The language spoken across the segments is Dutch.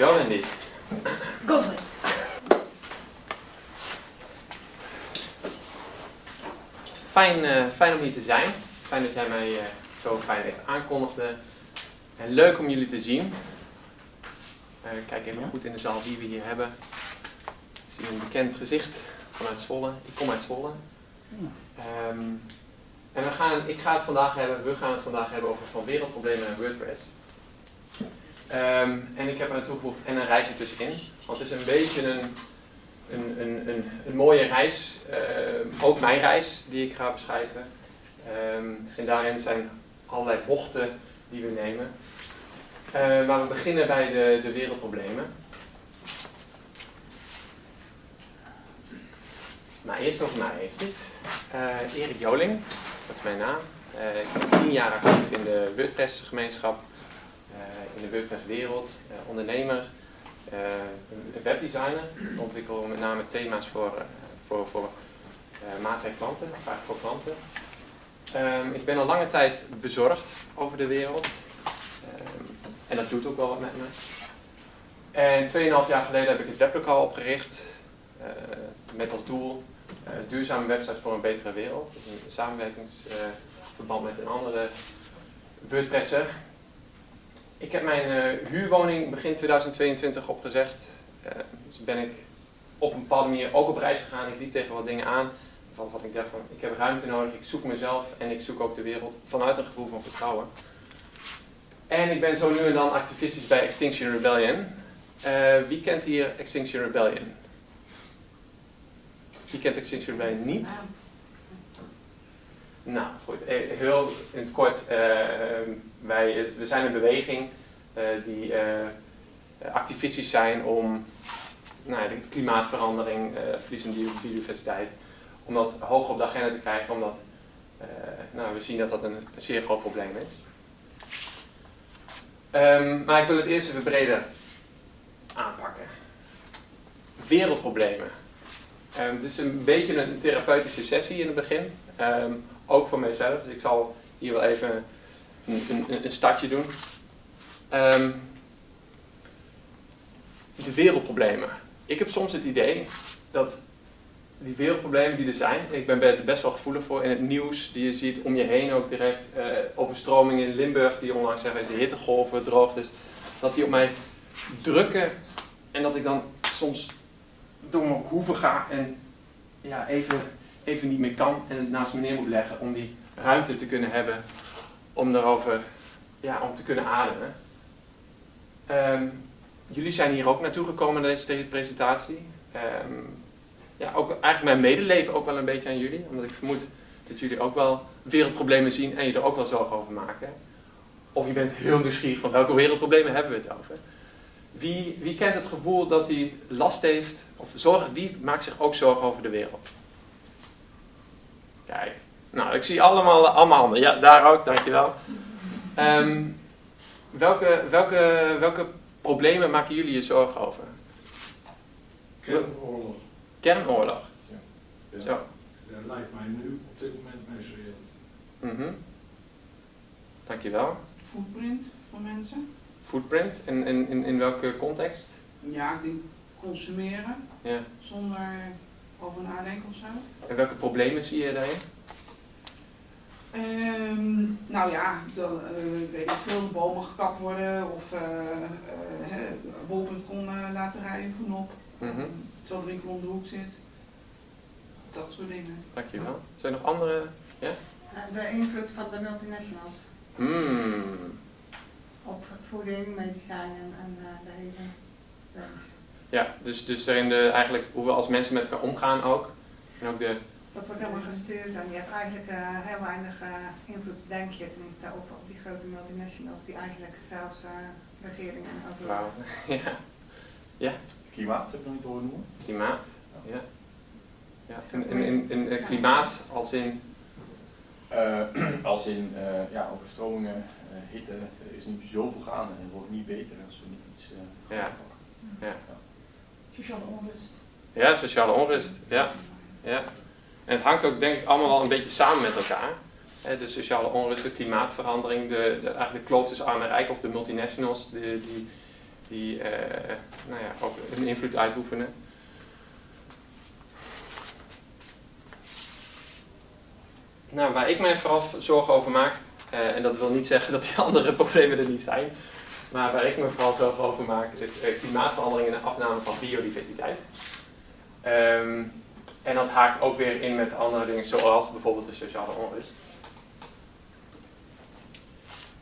Dankjewel, Wendy. Go for it. Fijn, eh, fijn om hier te zijn. Fijn dat jij mij eh, zo fijn even aankondigde. En leuk om jullie te zien. Eh, kijk even goed in de zaal wie we hier hebben. Ik zie een bekend gezicht vanuit Zwolle. Ik kom uit Zwolle. Ehm, en we gaan, ik ga het vandaag hebben, we gaan het vandaag hebben over van wereldproblemen en WordPress. Ehm, en ik heb er toegevoegd en een reisje tussenin. Want het is een beetje een, een, een, een, een mooie reis, ehm, ook mijn reis die ik ga beschrijven. Ehm, en daarin zijn allerlei bochten die we nemen. Maar we beginnen bij de, de wereldproblemen. Maar eerst over mij eventjes. Eh, Erik Joling, dat is mijn naam. Eh, ik ben tien jaar actief in de WordPress gemeenschap, in de WordPress wereld, ondernemer, een webdesigner. Ik ontwikkel met name thema's voor, voor, voor maatwerkklanten, of eigenlijk voor klanten. Ehm, ik ben al lange tijd bezorgd over de wereld. Ehm, en dat doet ook wel wat met me. En 2,5 jaar geleden heb ik het weblokaal opgericht. Met als doel duurzame websites voor een betere wereld. Is een samenwerkingsverband met een andere WordPresser. Ik heb mijn uh, huurwoning begin 2022 opgezegd. dus ben ik op een bepaalde manier ook op reis gegaan. Ik liep tegen wat dingen aan. Van ik dacht van, ik heb ruimte nodig, ik zoek mezelf en ik zoek ook de wereld vanuit een gevoel van vertrouwen. En ik ben zo nu en dan activistisch bij Extinction Rebellion. Uh, wie kent hier Extinction Rebellion? Wie kent Extinction Rebellion niet? Nou, goed. Heel in het kort. Uh, wij, we zijn een beweging uh, die activistisch zijn om nou, de klimaatverandering, verlies van biodiversiteit, om dat hoog op de agenda te krijgen, omdat nou, we zien dat dat een, zeer groot probleem is. Um, maar ik wil het eerst even breder aanpakken. Wereldproblemen. Um, het is een beetje een therapeutische sessie in het begin. Ook voor mijzelf. Dus ik zal hier wel even een, een, een startje doen. de wereldproblemen. Ik heb soms het idee dat die wereldproblemen die er zijn, ik ben er best wel gevoelig voor in het nieuws, die je ziet om je heen ook direct, uh, overstromingen in Limburg, die onlangs zeggen, is de hittegolven droog, dus dat die op mij drukken en dat ik dan soms door mijn hoeven ga en ja, even, even niet meer kan en het naast me neer moet leggen om die ruimte te kunnen hebben om daarover, ja, om te kunnen ademen. Um, jullie zijn hier ook naartoe gekomen naar deze presentatie. Um, ja, ook eigenlijk mijn medeleven ook wel een beetje aan jullie. Omdat ik vermoed dat jullie ook wel wereldproblemen zien en je er ook wel zorgen over maken. Of je bent heel nieuwsgierig van welke wereldproblemen hebben we het over. Wie, wie kent het gevoel dat hij last heeft, of zorg, wie maakt zich ook zorgen over de wereld? Kijk, nou ik zie allemaal, allemaal handen. Ja, daar ook, dankjewel. Um, welke, welke, welke problemen maken jullie je zorgen over? Kernoorlog. Kernoorlog. Ja. Zo. Dat lijkt mij nu op dit moment meest reëel. Mm -hmm. Dankjewel. Footprint van mensen. Footprint? In, in, in, in welke context? Ja, ik denk consumeren. Ja. Zonder over nadenken of zo. En welke problemen zie je daarin? Um, nou ja, dan, uh, weet ik veel, bomen gekapt worden of uh, uh, bol.com laten rijden voor op. Mm -hmm terwijl de winkel om de hoek zit. Dat soort dingen. Dankjewel. Zijn er nog andere? Ja? De invloed van de multinationals. Mm. Op voeding, medicijnen en uh, de hele Ja, dus, dus daarin de, eigenlijk hoe we als mensen met elkaar omgaan ook. En ook de... Dat wordt helemaal gestuurd en je hebt eigenlijk uh, heel weinig uh, invloed, denk je tenminste, op, op die grote multinationals die eigenlijk zelfs regeringen overlopen. Wow. ja. ja. Klimaat, heb je nog niet horen noemen? Klimaat, ja. ja. In, in, in, in klimaat als in? Uh, als in uh, ja, overstromingen, uh, hitte, er is niet zoveel gaande en het wordt niet beter als we niet iets ja. ja. Sociale onrust. Ja, sociale onrust, ja. ja. En het hangt ook denk ik allemaal wel een beetje samen met elkaar. De sociale onrust, de klimaatverandering, de, de, eigenlijk de kloof tussen arm en rijk of de multinationals, de, die die nou ja, ook een invloed uitoefenen. Nou, waar ik mij vooral zorgen over maak, en dat wil niet zeggen dat die andere problemen er niet zijn, maar waar ik me vooral zorgen over maak, is klimaatverandering en de afname van biodiversiteit. Ehm, en dat haakt ook weer in met andere dingen, zoals bijvoorbeeld de sociale onrust.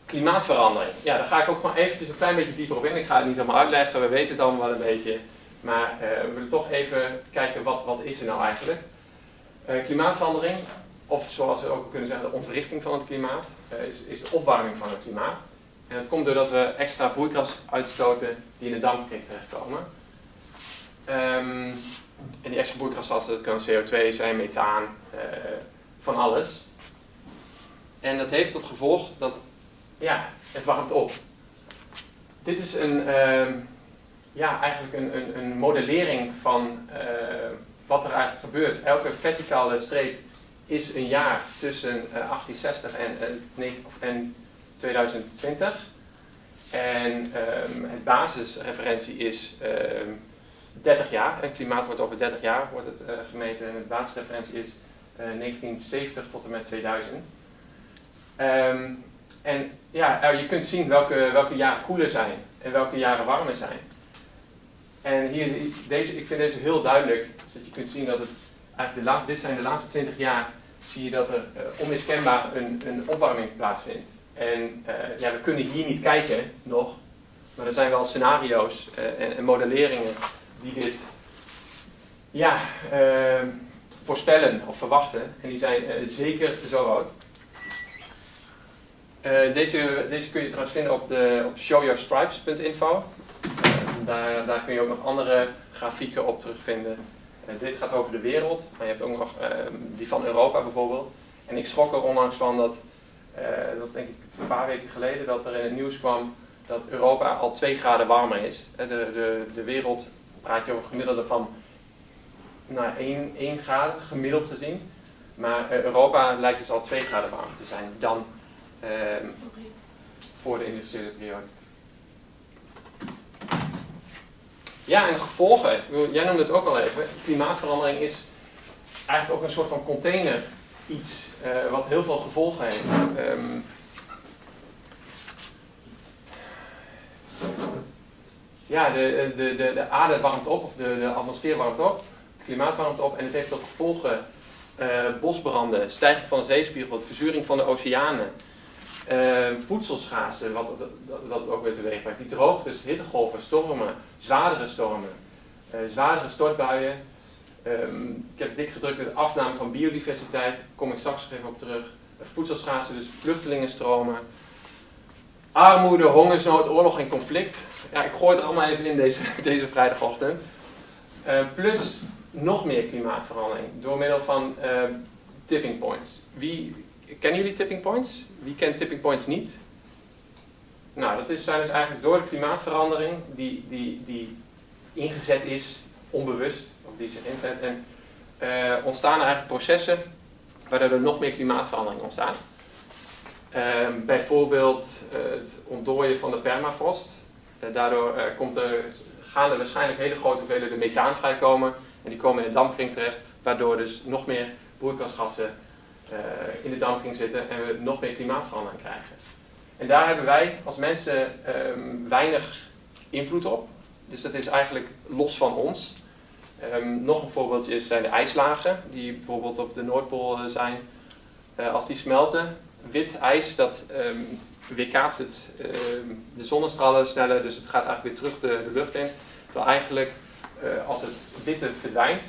Klimaatverandering. Ja, daar ga ik ook gewoon eventjes een klein beetje dieper op in. Ik ga het niet helemaal uitleggen, we weten het allemaal wel een beetje. Maar uh, we willen toch even kijken, wat, wat is er nou eigenlijk? Uh, klimaatverandering, of zoals we ook kunnen zeggen, de ontwrichting van het klimaat, uh, is, is de opwarming van het klimaat. En dat komt doordat we extra broeikgas uitstoten die in de dampkring terechtkomen. Um, en die extra broeikasgassen, dat kan CO2 zijn, methaan, uh, van alles. En dat heeft tot gevolg dat, ja, het warmt op. Dit is een, uh, ja, eigenlijk een, een, een modellering van uh, wat er eigenlijk gebeurt. Elke verticale streep is een jaar tussen 1860 en, en 2020. En um, het basisreferentie is um, 30 jaar. En klimaat wordt over 30 jaar wordt het uh, gemeten. En de basisreferentie is uh, 1970 tot en met 2000. Um, en ja, je kunt zien welke, welke jaren koeler zijn en welke jaren warmer zijn. En hier, deze, ik vind deze heel duidelijk, zodat je kunt zien dat het eigenlijk de dit zijn de laatste 20 jaar, zie je dat er onmiskenbaar een, een opwarming plaatsvindt. En uh, ja, we kunnen hier niet kijken nog, maar er zijn wel scenario's uh, en, en, modelleringen die dit ja, uh, voorspellen of verwachten. En die zijn zeker zo rood. deze, deze kun je trouwens vinden op, op showyoustripes.info. daar, daar kun je ook nog andere grafieken op terugvinden. dit gaat over de wereld, maar je hebt ook nog ehm, die van Europa bijvoorbeeld. En ik schrok er onlangs van dat dat denk ik een paar weken geleden dat er in het nieuws kwam dat Europa al 2 graden warmer is. De, de, de wereld praat je over gemiddelde van nou, 1, 1 graden, gemiddeld gezien. Maar uh, Europa lijkt dus al 2 graden warmer te zijn dan uh, voor de industriële periode. Ja, en de gevolgen. Jij noemde het ook al even. Klimaatverandering is eigenlijk ook een soort van container iets uh, wat heel veel gevolgen heeft. Um, ja, de, de, de, de aarde warmt op, of de, de atmosfeer warmt op, het klimaat warmt op en het heeft tot gevolgen uh, bosbranden, stijging van de zeespiegel, verzuring van de oceanen, uh, voedselschaarste, wat, het ook weer teweeg brengt, die droogtes, hittegolven, stormen, zwaardere stormen, uh, zwaardere stortbuien, Um, ik heb dik gedrukt de afname van biodiversiteit, kom ik straks even op terug. Voedselschaarste, dus vluchtelingenstromen. Armoede, hongersnood, oorlog en conflict. Ja, ik gooi het er allemaal even in deze, deze vrijdagochtend. Uh, plus nog meer klimaatverandering door middel van uh, tipping points. Wie, kennen jullie tipping points? Wie kent tipping points niet? Nou, dat is, zijn dus eigenlijk door de klimaatverandering die, die, die ingezet is, onbewust, die zich inzet. En uh, ontstaan er eigenlijk processen waardoor er nog meer klimaatverandering ontstaat. Uh, bijvoorbeeld het ontdooien van de permafrost. Uh, daardoor komt er, gaan er waarschijnlijk hele grote hoeveelheden methaan vrijkomen. En die komen in de dampkring terecht, waardoor dus nog meer broeikasgassen in de dampkring zitten en we nog meer klimaatverandering krijgen. En daar hebben wij als mensen um, weinig invloed op. Dus dat is eigenlijk los van ons. Um, nog een voorbeeldje zijn de ijslagen, die bijvoorbeeld op de Noordpool zijn. Als die smelten, wit ijs, dat um, weerkaatst het, um, de zonnestralen sneller, dus het gaat eigenlijk weer terug de, de lucht in. Terwijl eigenlijk, uh, als het witte verdwijnt,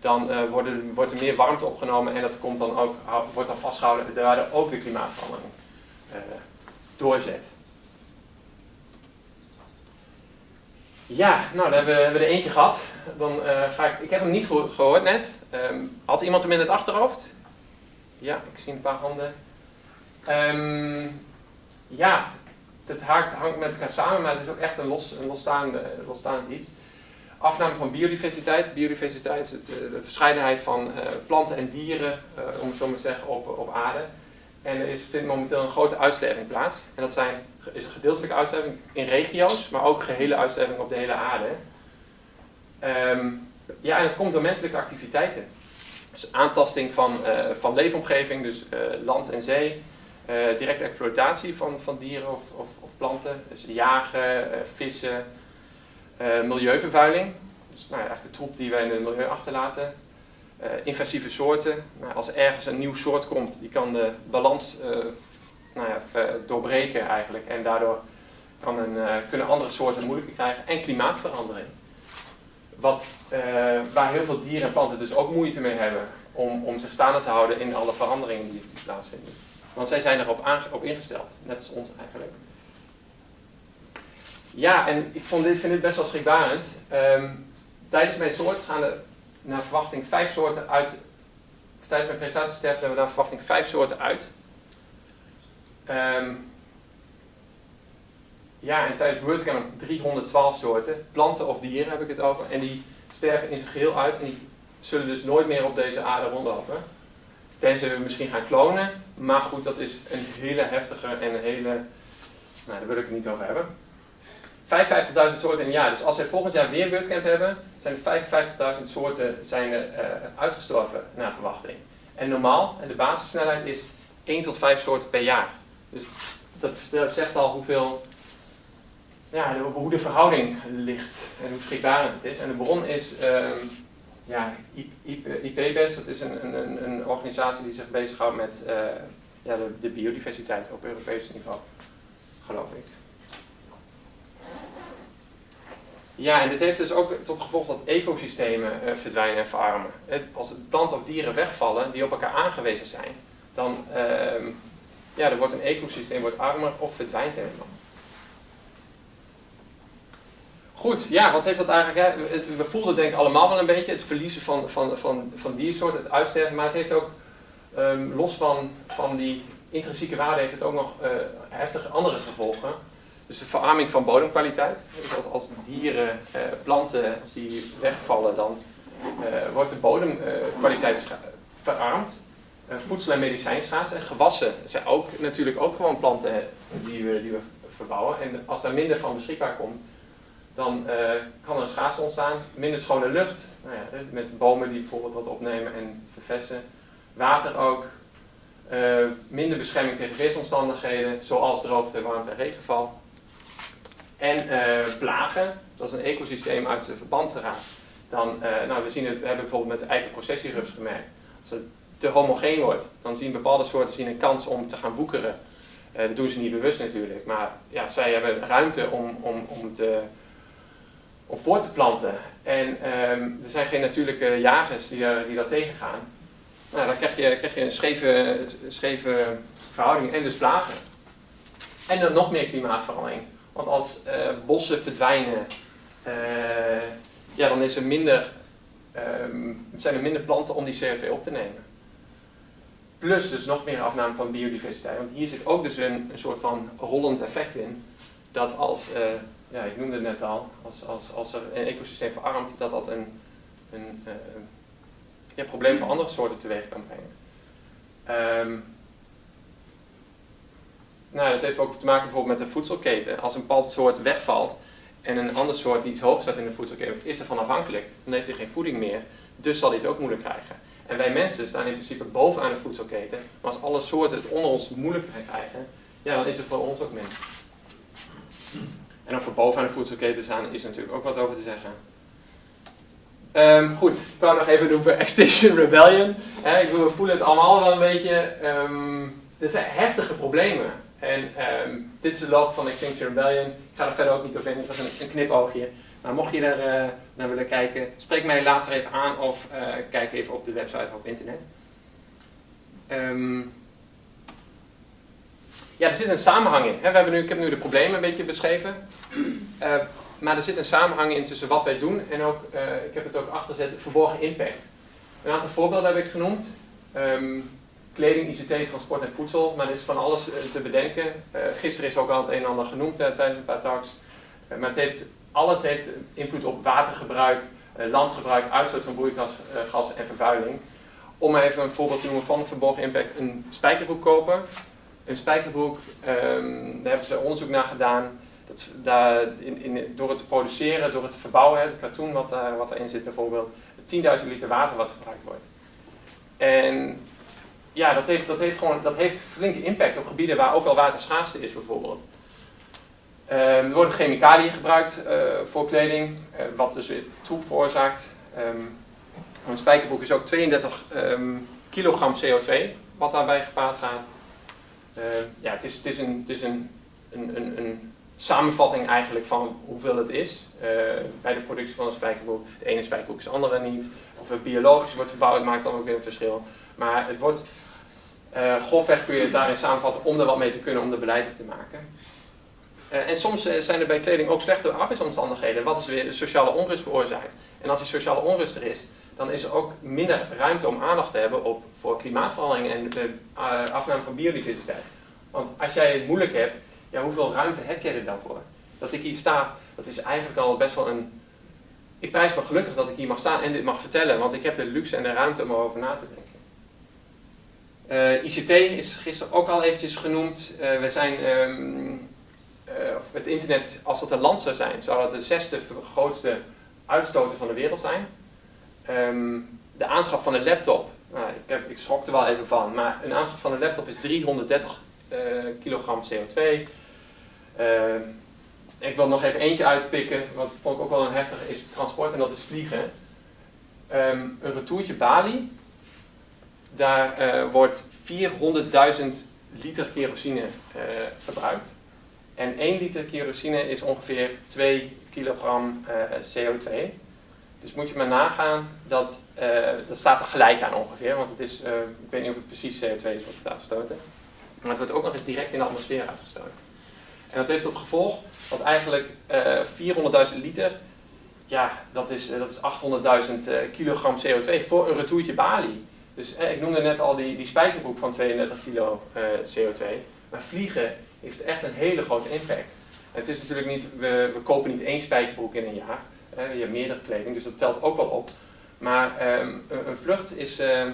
dan worden, wordt er meer warmte opgenomen en dat komt dan ook, wordt dan vastgehouden, waardoor ook de klimaatverandering doorzet. Ja, nou, dan hebben we, er eentje gehad. Dan ga ik, ik heb hem niet gehoord net. Um, had iemand hem in het achterhoofd? Ja, ik zie een paar handen. Um, ja, het haakt, hangt met elkaar samen, maar het is ook echt een, los, losstaande, losstaand iets. Afname van biodiversiteit. Biodiversiteit is het, eh, de verscheidenheid van uh, planten en dieren, uh, om het zo maar te zeggen, op, op aarde. En er is, vindt momenteel een grote uitsterving plaats. En dat zijn, is een gedeeltelijke uitsterving in regio's, maar ook gehele uitsterving op de hele aarde. Ehm, ja, en het komt door menselijke activiteiten. Dus aantasting van, van leefomgeving, dus land en zee. Uh, directe exploitatie van, van dieren of, of, of planten. Dus jagen, vissen. milieuvervuiling. Dus nou eigenlijk de troep die wij in het milieu achterlaten. invasieve soorten. Nou, als ergens een nieuw soort komt, die kan de balans nou ja, doorbreken eigenlijk. En daardoor kan een, kunnen andere soorten moeilijker krijgen. En klimaatverandering. Wat, waar heel veel dieren en planten dus ook moeite mee hebben om, om zich staande te houden in alle veranderingen die plaatsvinden. Want zij zijn erop op ingesteld, net als ons eigenlijk. Ja, en ik vond dit, vind dit best wel schrikbarend. Um, tijdens mijn soort gaan er naar verwachting vijf soorten uit. Tijdens mijn presentatie sterven er naar verwachting vijf soorten uit. Um, ja, en tijdens WordCamp 312 soorten, planten of dieren heb ik het over, en die sterven in zijn geheel uit en die zullen dus nooit meer op deze aarde rondlopen. Tenzij we misschien gaan klonen, maar goed, dat is een hele heftige en een hele, nou daar wil ik het niet over hebben. 55.000 soorten in een jaar, dus als we volgend jaar weer WordCamp hebben, zijn er 55.000 soorten zijn er, uh, uitgestorven naar verwachting. En normaal, en de basissnelheid is 1 tot 5 soorten per jaar. Dus dat zegt al hoeveel ja, hoe de verhouding ligt en hoe schrikbarend het is. En de bron is um, ja, IPBES, dat is een, een, een, organisatie die zich bezighoudt met uh, ja, de, de, biodiversiteit op Europees niveau, geloof ik. Ja, en dit heeft dus ook tot gevolg dat ecosystemen uh, verdwijnen en verarmen. Als planten of dieren wegvallen die op elkaar aangewezen zijn, dan uh, ja, er wordt een ecosysteem wordt armer of verdwijnt helemaal. Goed, ja, wat heeft dat eigenlijk... Hè? We voelden denk ik allemaal wel een beetje het verliezen van, van, van, van diersoorten, het uitsterven. Maar het heeft ook, um, los van, van die intrinsieke waarde, heeft het ook nog uh, heftige andere gevolgen. Dus de verarming van bodemkwaliteit. Dus als, dieren, uh, planten, die wegvallen, dan uh, wordt de bodemkwaliteit verarmd. voedsel- en medicijnschaars. En gewassen zijn ook natuurlijk ook gewoon planten die we, die we verbouwen. En als daar minder van beschikbaar komt, dan uh, kan er een schaarste ontstaan. Minder schone lucht, nou ja, met bomen die bijvoorbeeld wat opnemen en vervessen. Water ook. Uh, minder bescherming tegen weersomstandigheden, zoals droogte, warmte en regenval. En uh, plagen, zoals een ecosysteem uit de verband raakt. Dan, nou, we, zien het, we hebben bijvoorbeeld met de eikenprocessierups gemerkt. Als het te homogeen wordt, dan zien bepaalde soorten zien een kans om te gaan woekeren. dat doen ze niet bewust natuurlijk, maar ja, zij hebben ruimte om, om, om te om voor te planten. En um, er zijn geen natuurlijke jagers die, die dat tegengaan. Nou, dan krijg je, krijg je een scheve, scheve verhouding en dus plagen. En dan nog meer klimaatverandering. Want als uh, bossen verdwijnen, uh, ja, dan is er minder, um, zijn er minder planten om die CO2 op te nemen. Plus dus nog meer afname van biodiversiteit. Want hier zit ook dus een, een soort van rollend effect in. Dat als uh, ja, ik noemde het net al, als, als, als er een ecosysteem verarmt, dat dat een, een ja, probleem voor andere soorten teweeg kan brengen. Um, nou, dat heeft ook te maken bijvoorbeeld met de voedselketen. Als een bepaald soort wegvalt en een ander soort iets hoog staat in de voedselketen, is ervan afhankelijk, dan heeft hij geen voeding meer, dus zal hij het ook moeilijk krijgen. En wij mensen staan in principe bovenaan de voedselketen, maar als alle soorten het onder ons moeilijk krijgen, ja, dan is het voor ons ook minder. En over bovenaan de voedselketen staan is natuurlijk ook wat over te zeggen. Um, goed, ik wou nog even doen voor Extinction Rebellion. Ik we voelen het allemaal wel een beetje. Um, dit zijn heftige problemen. En um, dit is de log van Extinction Rebellion. Ik ga er verder ook niet op in, het was een, een knipoogje. Maar mocht je er uh, naar willen kijken, spreek mij later even aan of uh, kijk even op de website of op internet. Ja, er zit een samenhang in. We hebben nu, ik heb nu de problemen een beetje beschreven. Uh, maar er zit een samenhang in tussen wat wij doen en ook, uh, ik heb het ook achtergezet, verborgen impact. Een aantal voorbeelden heb ik genoemd. Um, kleding, ICT, transport en voedsel. Maar er is van alles uh, te bedenken. gisteren is ook al het een en ander genoemd tijdens een paar talks. maar het heeft, alles heeft invloed op watergebruik, landgebruik, uitstoot van broeikasgassen en vervuiling. om even een voorbeeld te noemen van verborgen impact, een spijkerbroek kopen. Een spijkerbroek, ehm, daar hebben ze onderzoek naar gedaan. Dat, daar, in, in, door het produceren, door het verbouwen, het katoen wat, daar, wat erin zit bijvoorbeeld, 10.000 liter water wat verbruikt wordt. En ja, dat heeft, dat heeft gewoon dat heeft flinke impact op gebieden waar ook al waterschaarste is bijvoorbeeld. Um, er worden chemicaliën gebruikt uh, voor kleding, uh, wat dus weer troep veroorzaakt. Um, een spijkerbroek is ook 32 um, kilogram CO2 wat daarbij gepaard gaat. Uh, ja, het is, het is, een, is een, een, een, samenvatting eigenlijk van hoeveel het is bij de productie van een spijkerbroek. De ene spijkerbroek is de andere niet. Of het biologisch wordt verbouwd maakt dan ook weer een verschil. Maar het wordt, grofweg kun je het daarin samenvatten om er wat mee te kunnen om er beleid op te maken. Uh, en soms uh, zijn er bij kleding ook slechte arbeidsomstandigheden, wat dus weer de sociale onrust veroorzaakt. En als die sociale onrust er is, dan is er ook minder ruimte om aandacht te hebben op, voor klimaatverandering en de uh, afname van biodiversiteit. Want als jij het moeilijk hebt, ja, hoeveel ruimte heb jij er dan voor? Dat ik hier sta, dat is eigenlijk al best wel een... Ik prijs me gelukkig dat ik hier mag staan en dit mag vertellen, want ik heb de luxe en de ruimte om erover na te denken. ICT is gisteren ook al eventjes genoemd. we zijn... Um, het internet, als dat een land zou zijn, zou dat de zesde grootste uitstoter van de wereld zijn. Um, de aanschaf van een laptop, nou, ik, heb, ik schrok er wel even van, maar een aanschaf van een laptop is 330 uh, kilogram CO2. Uh, ik wil nog even eentje uitpikken, wat vond ik ook wel een heftige, is transport en dat is vliegen. Um, een retourtje Bali, daar uh, wordt 400.000 liter kerosine verbruikt. En 1 liter kerosine is ongeveer 2 kilogram uh, CO2. Dus moet je maar nagaan, dat, uh, dat staat er gelijk aan ongeveer. Want het is, uh, ik weet niet of het precies CO2 is wat wordt uitgestoten. Maar het wordt ook nog eens direct in de atmosfeer uitgestoten. En dat heeft tot gevolg dat eigenlijk 400.000 liter, ja, dat is, dat is 800.000 kilogram CO2 voor een retourtje Bali. Dus ik noemde net al die, die spijkerbroek van 32 kilo CO2. Maar vliegen heeft echt een hele grote impact. En het is natuurlijk niet, we, we kopen niet één spijkerbroek in een jaar. Je hebt meerdere kleding, dus dat telt ook wel op. Maar um, een, vlucht is, uh,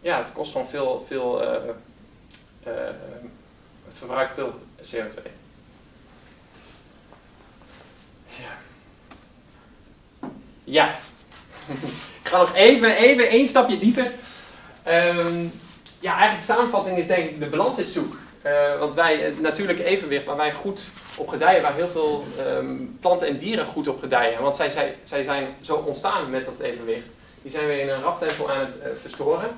ja, het kost gewoon veel, veel uh, het verbruikt veel CO2. Ja. Ja. ik ga nog even, even één stapje dieper. Um, ja, eigenlijk de samenvatting is denk ik, de balans is zoek. Uh, want wij, het natuurlijke evenwicht waar wij goed op gedijen, waar heel veel um, planten en dieren goed op gedijen. Want zij, zij, zij zijn zo ontstaan met dat evenwicht. Die zijn we in een rap tempo aan het uh, verstoren.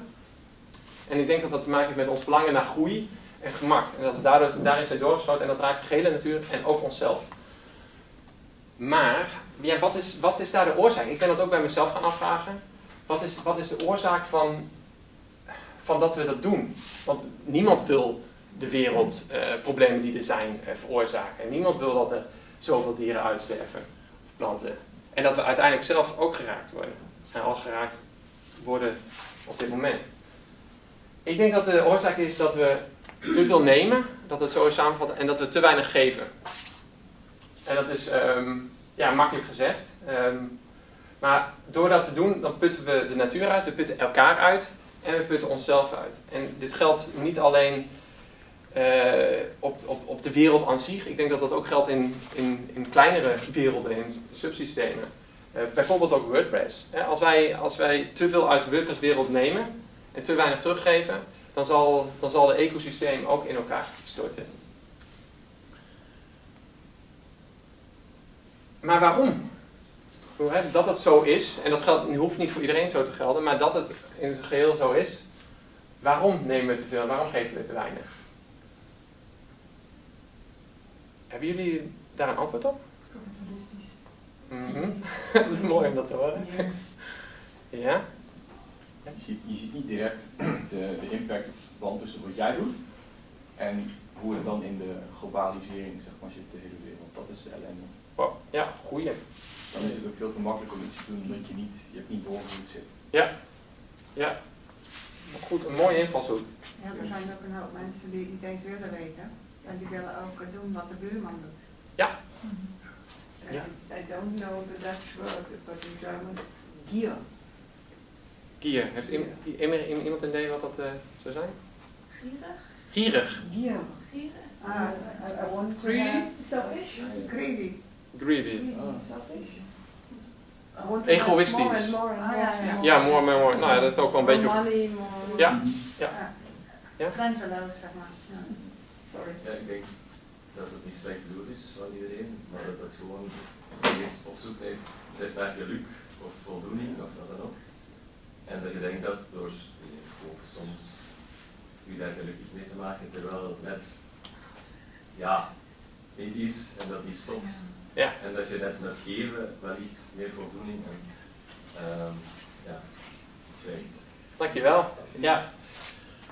En ik denk dat dat te maken heeft met ons verlangen naar groei en gemak. En dat daardoor, daarin zijn doorgeschoten en dat raakt de gehele natuur en ook onszelf. Maar, ja, wat, is, wat is daar de oorzaak? Ik ben dat ook bij mezelf gaan afvragen. Wat is, wat is de oorzaak van, van dat we dat doen? Want niemand wil de wereldproblemen uh, die er zijn uh, veroorzaken. En niemand wil dat er zoveel dieren uitsterven, planten. En dat we uiteindelijk zelf ook geraakt worden. En al geraakt worden op dit moment. Ik denk dat de oorzaak is dat we te veel nemen, dat het zo is samengevat, en dat we te weinig geven. En dat is um, ja, makkelijk gezegd. Um, maar door dat te doen, dan putten we de natuur uit, we putten elkaar uit en we putten onszelf uit. En dit geldt niet alleen op, op, op de wereld aan zich. Ik denk dat dat ook geldt in, in, in kleinere werelden, in subsystemen. Uh, bijvoorbeeld ook WordPress. als, wij, als wij te veel uit de WordPress-wereld nemen en te weinig teruggeven, dan zal, dan zal de ecosysteem ook in elkaar storten. Maar waarom? Dat het zo is, en dat geldt, hoeft niet voor iedereen zo te gelden, maar dat het in het geheel zo is, waarom nemen we te veel waarom geven we te weinig? Hebben jullie daar een antwoord op? Kapitalistisch. Mm -hmm. dat is mooi om dat te horen. Ja. ja? Je, ziet, je ziet niet direct de, de impact of verband tussen wat jij doet en hoe het dan in de globalisering zeg maar, zit de hele wereld. Dat is de ellende. Wow. Ja, goeie. Dan is het ook veel te makkelijk om iets te doen omdat je niet, je hebt niet door hoe het zit. Ja. Ja. Goed, een mooie invalshoek. Ja, er zijn ook een hoop mensen die niet eens willen weten. En die willen ook doen wat de buurman doet. Ja. ja. I don't know the Dutch word, but in German it's gier. Gier. Heeft im- im- im- iemand een idee wat dat eh, zou zijn? Gierig? Gierig. Yeah. Gierig? Ah, I, I want to Greedy? Selfish? greedy. Greedy. Greedy, Ah. selfish? I want to have Egoïstisch. More and more and Ah, more. ja, ja. Ja, more, more, more. Nou ja, dat is ook wel een More beetje... money, more... Ja. Ja. Ja. Grenzeloos, zeg maar. Ja. Sorry. Ja, ik denk dat het niet slecht bedoeld is van iedereen, maar dat het gewoon eens op zoek neemt naar geluk of voldoening of wat dan ook. En dat je denkt dat door soms u daar gelukkig mee te maken, terwijl het net ja, niet is en dat die stopt. Ja. En dat je net met geven wellicht meer voldoening en ehm ja, krijgt. Dankjewel. Ja.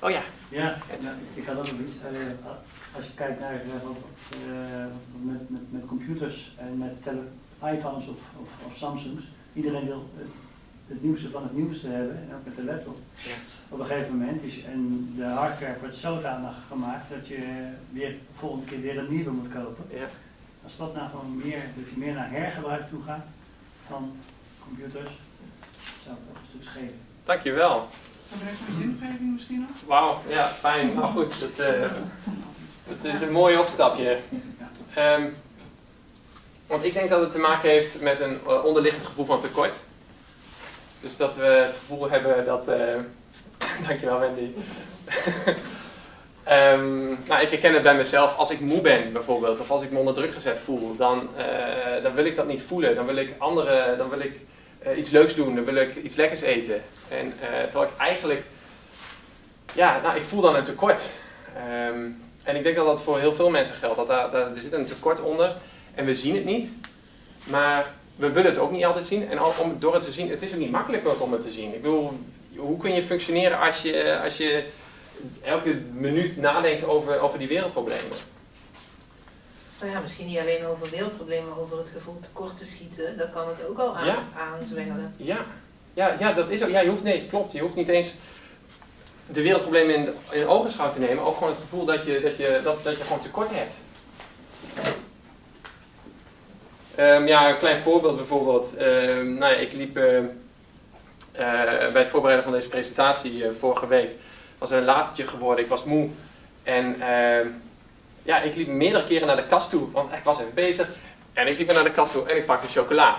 Oh ja. Ja, nou, ik had ook nog iets. Als je kijkt naar eh, met, met, met computers en met iPhones of, of, of Samsungs, iedereen wil het, het nieuwste van het nieuwste hebben, en ook met de laptop. Ja. Op een gegeven moment is en de hardware wordt zodanig gemaakt dat je weer volgende keer weer een nieuwe moet kopen. Ja. Als dat nou gewoon meer, dat je meer naar hergebruik toe gaat van computers, zou het ook een stuk schelen. Dankjewel. Misschien nog? Wauw, ja, fijn. Nou goed, dat, eh, is een mooi opstapje. Ehm, want ik denk dat het te maken heeft met een eh, onderliggend gevoel van tekort. Dus dat we het gevoel hebben dat. eh dankjewel, Wendy. Ehm, nou, ik herken het bij mezelf. Als ik moe ben bijvoorbeeld, of als ik me onder druk gezet voel, dan, dan wil ik dat niet voelen. Dan wil ik andere, dan wil ik eh, iets leuks doen, dan wil ik iets lekkers eten. En eh, terwijl ik eigenlijk, ja, nou, ik voel dan een tekort. Ehm, en ik denk dat dat voor heel veel mensen geldt. Dat er zit een tekort onder en we zien het niet. Maar we willen het ook niet altijd zien. En al- om, door het te zien, het is ook niet makkelijk om het te zien. Ik bedoel, hoe kun je functioneren als je, als je elke minuut nadenkt over, over die wereldproblemen? Nou ja, misschien niet alleen over wereldproblemen, maar over het gevoel tekort te schieten. Dat kan het ook al aan, Ja. aanzwengelen. Ja, ja, ja dat is ook. Ja, je hoeft, nee, klopt. Je hoeft niet eens de wereldproblemen in, in ogenschouw te nemen. Ook gewoon het gevoel dat je, dat je, dat, dat je gewoon tekort hebt. Ehm, ja, een klein voorbeeld bijvoorbeeld. Ehm, nou ja, ik liep eh, eh, bij het voorbereiden van deze presentatie eh, vorige week. was er een latertje geworden. Ik was moe. En ehm, ja, ik liep meerdere keren naar de kast toe. Want ik was even bezig. En ik liep naar de kast toe en ik pakte chocola.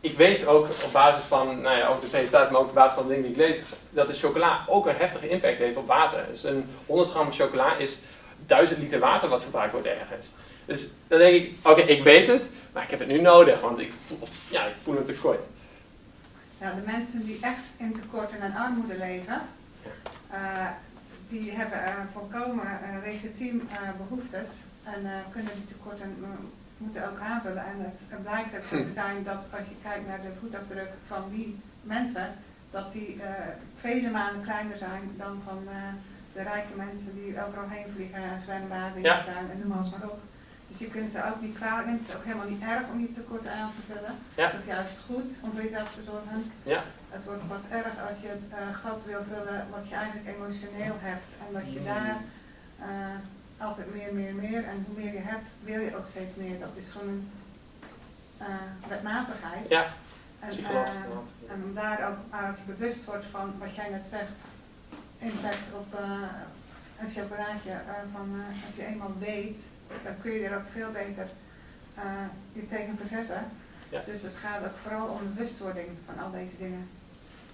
Ik weet ook op basis van nou ja, ook de presentatie, maar ook op basis van de dingen die ik lees, dat de chocola ook een heftige impact heeft op water. Dus een 100 gram chocola is 1000 liter water wat verbruikt wordt ergens. Dus dan denk ik, oké, ik weet het, maar ik heb het nu nodig, want ik voel, ja, ik voel een tekort. Ja, de mensen die echt in tekort en armoede leven, eh, die hebben eh, volkomen eh, legitiem eh, behoeftes en eh, kunnen die tekorten eh, moeten ook aanvullen. En het blijkt ook zo te zijn dat als je kijkt naar de voetafdruk van die mensen, dat die eh, vele malen kleiner zijn dan van eh, de rijke mensen die overal heen vliegen en zwembaden Ja. en noem alles maar op. Dus je kunt ze ook niet kwalijk nemen. Het is ook helemaal niet erg om je tekorten aan te vullen. Ja. Dat is juist goed om voor jezelf te zorgen. Ja. Het wordt pas erg als je het eh, gat wil vullen wat je eigenlijk emotioneel hebt. En dat je daar eh, altijd meer, meer, meer. En hoe meer je hebt, wil je ook steeds meer. Dat is gewoon een eh, wetmatigheid. Ja, En, psychologisch. en om daar ook, als je bewust wordt van wat jij net zegt, impact op eh, een chocolaatje, van als je eenmaal weet, dan kun je er ook veel beter eh, je tegen verzetten. Ja. Dus het gaat ook vooral om bewustwording van al deze dingen.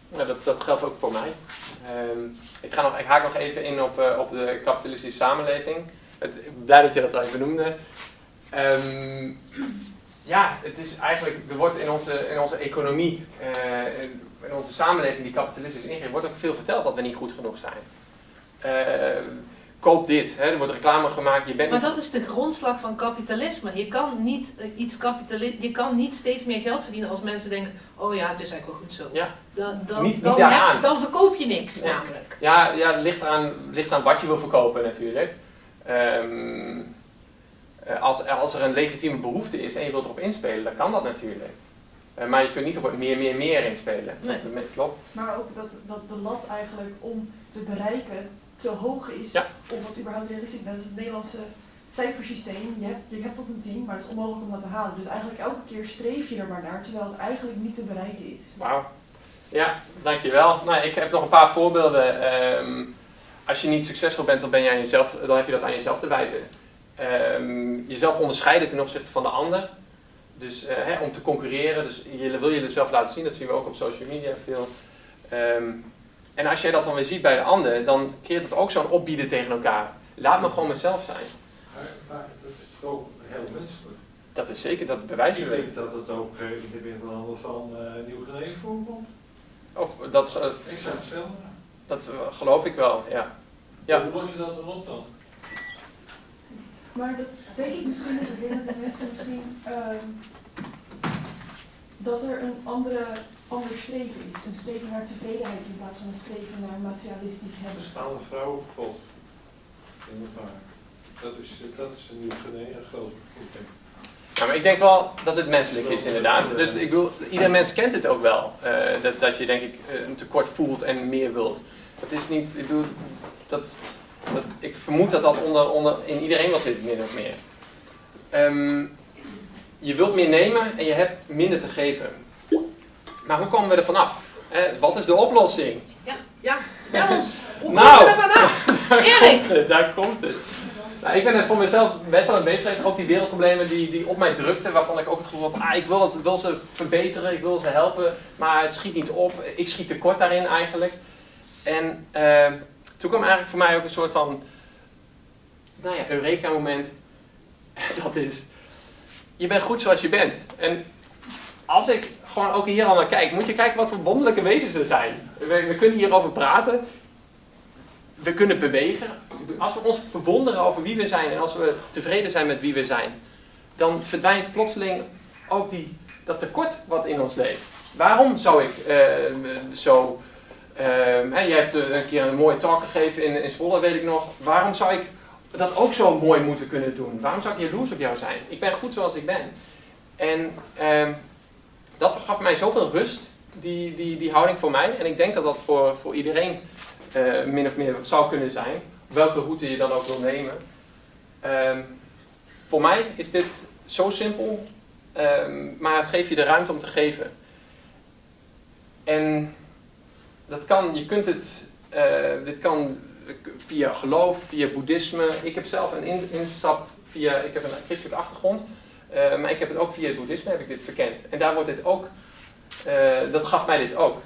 Ja, dat, dat geldt ook voor mij. Ehm, ik, ga nog, ik haak nog even in op, eh, op de kapitalistische samenleving. Het, blij dat je dat al even noemde. Ehm, ja, het is eigenlijk, er wordt in onze, in onze economie, eh, in, in onze samenleving die kapitalistisch ingericht, wordt ook veel verteld dat we niet goed genoeg zijn. Ehm, koop dit, hè, er wordt reclame gemaakt, je bent Maar niet... dat is de grondslag van kapitalisme. Je kan niet, eh, iets kapitali je kan niet steeds meer geld verdienen als mensen denken, oh ja, het is eigenlijk wel goed zo. Ja. Dan, dan, Niet- niet dan, heb- dan verkoop je niks Nee. namelijk. Ja, ja het ligt eraan, ligt eraan wat je wil verkopen natuurlijk. Ehm, eh, als, als er een legitieme behoefte is en je wilt erop inspelen, dan kan dat natuurlijk. Eh, maar je kunt niet op het meer, meer, meer inspelen. Nee. Dat klopt. Maar ook dat, dat de lat eigenlijk om te bereiken te hoog is. Ja. Of wat überhaupt realistisch is. Dat is het Nederlandse cijfersysteem. Je hebt, je hebt tot een 10, maar het is onmogelijk om dat te halen. Dus eigenlijk elke keer streef je er maar naar, terwijl het eigenlijk niet te bereiken is. Wauw. Ja, dankjewel. Nou, ik heb nog een paar voorbeelden. Ehm, als je niet succesvol bent, dan, ben je aan jezelf, dan heb je dat aan jezelf te wijten. Ehm, jezelf onderscheiden ten opzichte van de ander. Dus eh, hè, om te concurreren, dus je wil jezelf laten zien, dat zien we ook op social media veel. Ehm, en als jij dat dan weer ziet bij de ander, dan creëert het ook zo'n opbieden tegen elkaar. Laat me gewoon mezelf zijn. Maar, maar dat is toch ook heel menselijk. Dat is zeker, dat bewijzen Ik we. denk dat het ook eh, in de wereld van uh, Nieuw-Guinea voorkomt. Of dat, eh, Ik zou het dat eh, geloof ik wel, ja. Ja. Hoe los je dat dan op dan? Maar dat denk ik misschien dat dat de mensen misschien ehm, dat er een andere, ander streven is. Een streven naar tevredenheid in plaats van een streven naar materialistisch hebben. Er staan de vrouwen kapot. In elkaar. Dat is, eh, dat is de Nieuw-Guinea, geloof ik. Ja, maar ik denk wel dat het menselijk is inderdaad. Dus ik wil, ieder mens kent het ook wel. eh, dat, dat je denk ik eh, een tekort voelt en meer wilt. Dat is niet, ik bedoel, dat, dat, ik vermoed dat dat onder, onder, in iedereen wel zit, min of meer. Ehm, je wilt meer nemen en je hebt minder te geven. Maar hoe komen we er vanaf? Wat is de oplossing? Ja, ja, bel ons. Hoe Nou. komen we vanaf? Daar Erik! komt het, daar komt het. Nou, ik ben er voor mezelf best wel bezig geweest. Ook die wereldproblemen die, die op mij drukten, waarvan ik ook het gevoel had, ah, ik wil, het, wil ze verbeteren, ik wil ze helpen, maar het schiet niet op. Ik schiet tekort daarin eigenlijk. En eh, toen kwam eigenlijk voor mij ook een soort van, nou ja, eureka moment. Dat is, je bent goed zoals je bent. En als ik gewoon ook hier al naar kijk, moet je kijken wat voor wonderlijke wezens we zijn. We, kunnen hierover praten. We kunnen bewegen. Als we ons verwonderen over wie we zijn en als we tevreden zijn met wie we zijn, dan verdwijnt plotseling ook die, dat tekort wat in ons leeft. Waarom zou ik eh, zo. Uh, je hebt eh, een keer een mooie talk gegeven in, in Zwolle, weet ik nog. Waarom zou ik dat ook zo mooi moeten kunnen doen? Waarom zou ik jaloers op jou zijn? Ik ben goed zoals ik ben. En ehm, dat gaf mij zoveel rust, die, die, die houding voor mij. En ik denk dat dat voor, voor iedereen eh, min of meer zou kunnen zijn. Welke route je dan ook wil nemen. Ehm, voor mij is dit zo simpel, ehm, maar het geeft je de ruimte om te geven. En dat kan, je kunt het, eh, dit kan via geloof, via boeddhisme. Ik heb zelf een in- instap via, ik heb een christelijke achtergrond. Uh, maar ik heb het ook via het boeddhisme heb ik dit verkend. En daar wordt dit ook, uh, dat gaf mij dit ook.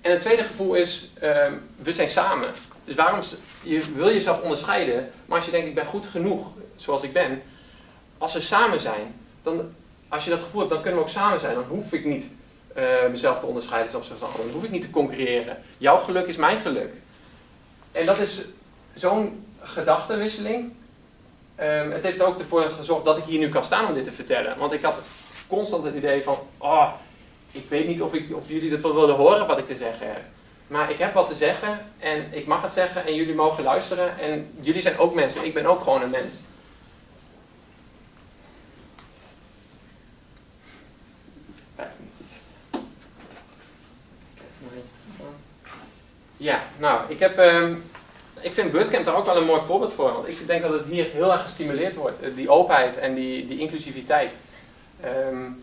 En het tweede gevoel is, uh, we zijn samen. Dus waarom, je wil jezelf onderscheiden, maar als je denkt ik ben goed genoeg zoals ik ben. Als we samen zijn, dan, als je dat gevoel hebt, dan kunnen we ook samen zijn. Dan hoef ik niet uh, mezelf te onderscheiden opzichte van anderen. Dan hoef ik niet te concurreren. Jouw geluk is mijn geluk. En dat is zo'n gedachtenwisseling. Um, het heeft ook ervoor gezorgd dat ik hier nu kan staan om dit te vertellen. Want ik had constant het idee van, oh, ik weet niet of, ik, of jullie dat wel willen horen wat ik te zeggen heb. Maar ik heb wat te zeggen en ik mag het zeggen en jullie mogen luisteren. En jullie zijn ook mensen, ik ben ook gewoon een mens. Ja, nou, ik heb... Um, ik vind Wordcamp daar ook wel een mooi voorbeeld voor. Want ik denk dat het hier heel erg gestimuleerd wordt. Die openheid en die, die inclusiviteit. Um,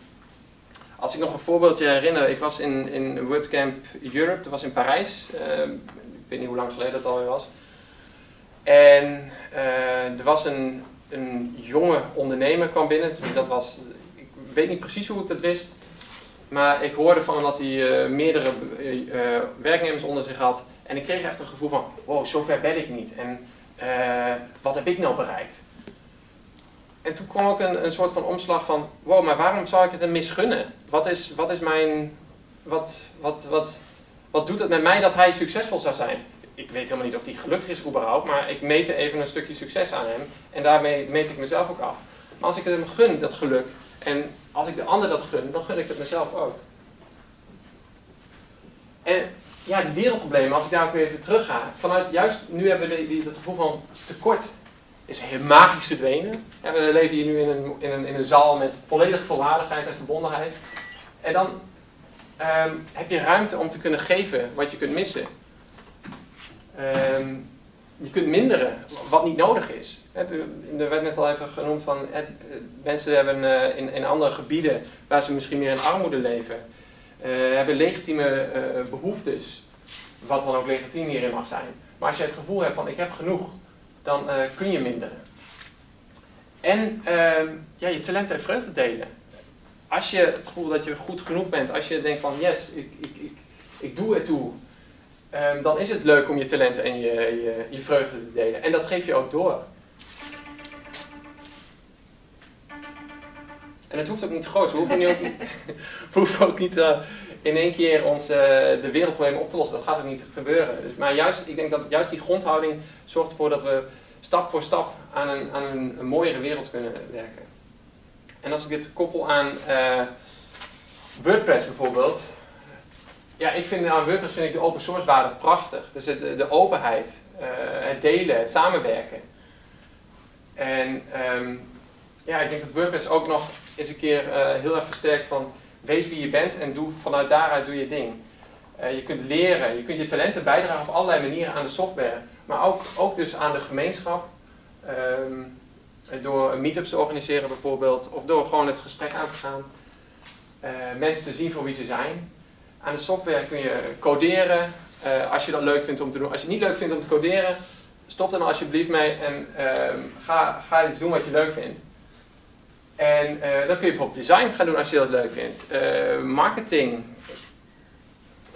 als ik nog een voorbeeldje herinner. Ik was in, in Wordcamp Europe. Dat was in Parijs. Um, ik weet niet hoe lang geleden dat alweer was. En uh, er was een, een jonge ondernemer kwam binnen. Dat was, ik weet niet precies hoe ik dat wist. Maar ik hoorde van dat hij uh, meerdere uh, werknemers onder zich had. En ik kreeg echt een gevoel van, wow, zover ben ik niet. En uh, wat heb ik nou bereikt? En toen kwam ook een, een soort van omslag van, wow, maar waarom zou ik het hem misgunnen? Wat is, wat is mijn, wat, wat, wat, wat doet het met mij dat hij succesvol zou zijn? Ik weet helemaal niet of hij gelukkig is überhaupt, maar ik meet even een stukje succes aan hem. En daarmee meet ik mezelf ook af. Maar als ik het hem gun, dat geluk, en als ik de ander dat gun, dan gun ik het mezelf ook. En ja, die wereldproblemen, als ik daar ook weer even terug ga. Vanuit juist nu hebben we die, dat gevoel van tekort is heel magisch verdwenen. En we leven hier nu in een, in, een, in een zaal met volledig volwaardigheid en verbondenheid. En dan um, heb je ruimte om te kunnen geven wat je kunt missen. Um, je kunt minderen wat niet nodig is. Er werd net al even genoemd van mensen hebben uh, in, in andere gebieden waar ze misschien meer in armoede leven. Eh, hebben legitieme eh, behoeftes, wat dan ook legitiem hierin mag zijn. Maar als je het gevoel hebt van ik heb genoeg, dan eh, kun je minderen. En ehm, ja, je talenten en vreugde delen. Als je het gevoel dat je goed genoeg bent, als je denkt van yes, ik, ik, ik, ik doe het toe, ehm, dan is het leuk om je talenten en je, je, je vreugde te delen. En dat geef je ook door. En het hoeft ook niet groot. We hoeven, ook niet, we hoeven ook niet eh, in één keer ons, eh, de wereldproblemen op te lossen. Dat gaat ook niet gebeuren. Dus, maar juist, ik denk dat juist die grondhouding zorgt ervoor dat we stap voor stap aan een, aan een, mooiere wereld kunnen werken. En als ik dit koppel aan eh, WordPress bijvoorbeeld. Ja, ik vind aan WordPress vind ik de open source waarde prachtig. Dus de, de openheid, eh, het delen, het samenwerken. En ehm, ja, ik denk dat WordPress ook nog eens een keer eh, heel erg versterkt van wees wie je bent en doe, vanuit daaruit doe je ding. Eh, je kunt leren, je kunt je talenten bijdragen op allerlei manieren aan de software. Maar ook, ook dus aan de gemeenschap. Ehm, door meetups te organiseren bijvoorbeeld. Of door gewoon het gesprek aan te gaan. Eh, mensen te zien voor wie ze zijn. Aan de software kun je coderen. als je dat leuk vindt om te doen. Als je het niet leuk vindt om te coderen. Stop dan alsjeblieft mee en ehm, ga, ga iets doen wat je leuk vindt. En eh, dan kun je bijvoorbeeld design gaan doen als je dat leuk vindt. Eh, marketing.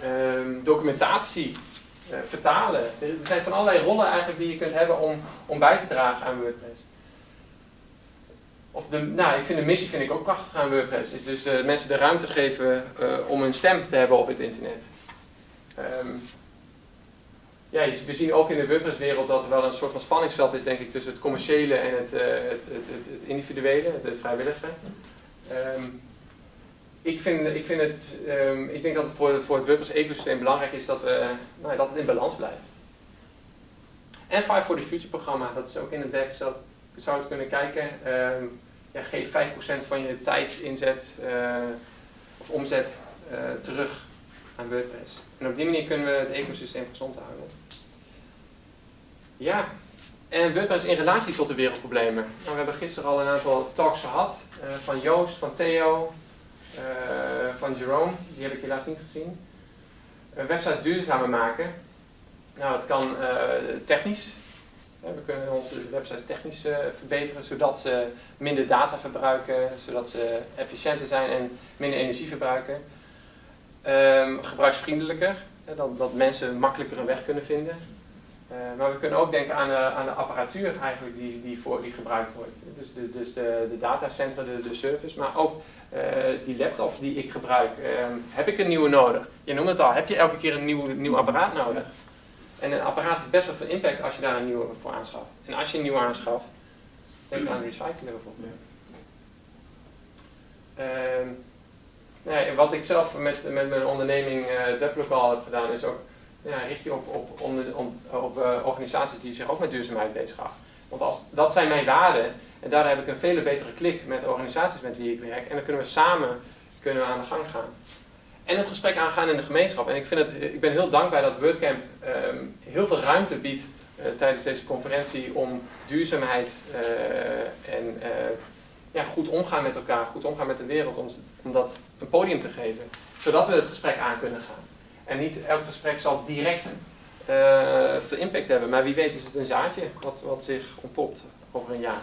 Ehm, documentatie. eh, vertalen. Er zijn van allerlei rollen eigenlijk die je kunt hebben om, om bij te dragen aan WordPress. Of de, nou, ik vind de missie vind ik ook prachtig aan WordPress. Is dus mensen de ruimte geven om hun stem te hebben op het internet. Ehm, ja, we zien ook in de WordPress-wereld dat er wel een soort van spanningsveld is, denk ik, tussen het commerciële en het, eh, het, het, het, individuele, het, vrijwillige. Ehm, ik, vind, ik, vind het, ehm, ik denk dat het voor, voor het WordPress-ecosysteem belangrijk is dat, we, nou, dat het in balans blijft. En Five for the Future programma, dat is ook in het werk gesteld. Je zou het kunnen kijken. Ehm, ja, geef 5% van je tijd, inzet eh, of omzet eh, terug aan WordPress. En op die manier kunnen we het ecosysteem gezond houden. Ja, en WordPress in relatie tot de wereldproblemen. Nou, we hebben gisteren al een aantal talks gehad. eh, van Joost, van Theo, eh, van Jerome. Die heb ik helaas niet gezien. Eh, websites duurzamer maken. Nou, dat kan technisch. We kunnen onze websites technisch verbeteren, zodat ze minder data verbruiken, zodat ze efficiënter zijn en minder energie verbruiken. Ehm, gebruiksvriendelijker, dat, dat mensen makkelijker een weg kunnen vinden. Eh, maar we kunnen ook denken aan de, aan de apparatuur eigenlijk die, die, voor, die gebruikt wordt. Dus de, dus de, de datacentra, de, de service, maar ook eh, die laptop die ik gebruik. Ehm, heb ik een nieuwe nodig? Je noemt het al, heb je elke keer een nieuw, nieuw apparaat nodig? En een apparaat heeft best wel veel impact als je daar een nieuwe voor aanschaft. En als je een nieuwe aanschaft, denk aan recyclen bijvoorbeeld. Ehm, nee, en wat ik zelf met, met mijn onderneming eh, het weblokaal heb gedaan, is ook ja, richt je op, op, op eh, organisaties die zich ook met duurzaamheid bezighouden. Want als, dat zijn mijn waarden en daardoor heb ik een veel betere klik met de organisaties met wie ik werk. En dan kunnen we samen kunnen we aan de gang gaan. En het gesprek aangaan in de gemeenschap. En ik, vind het, ik ben heel dankbaar dat WordCamp ehm, heel veel ruimte biedt eh, tijdens deze conferentie om duurzaamheid eh, en ja, goed omgaan met elkaar, goed omgaan met de wereld, om, om dat een podium te geven. Zodat we het gesprek aan kunnen gaan. En niet elk gesprek zal direct eh, veel impact hebben, maar wie weet is het een zaadje wat, wat zich ontpopt over een jaar.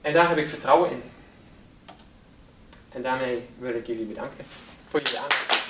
En daar heb ik vertrouwen in. En daarmee wil ik jullie bedanken voor jullie aandacht.